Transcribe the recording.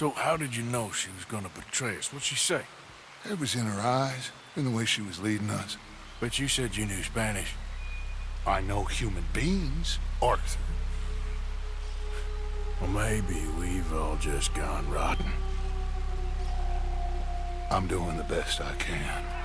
So how did you know she was gonna betray us? What'd she say? It was in her eyes, in the way she was leading us. But you said you knew Spanish. I know human beings, Arthur. Well, maybe we've all just gone rotten. I'm doing the best I can.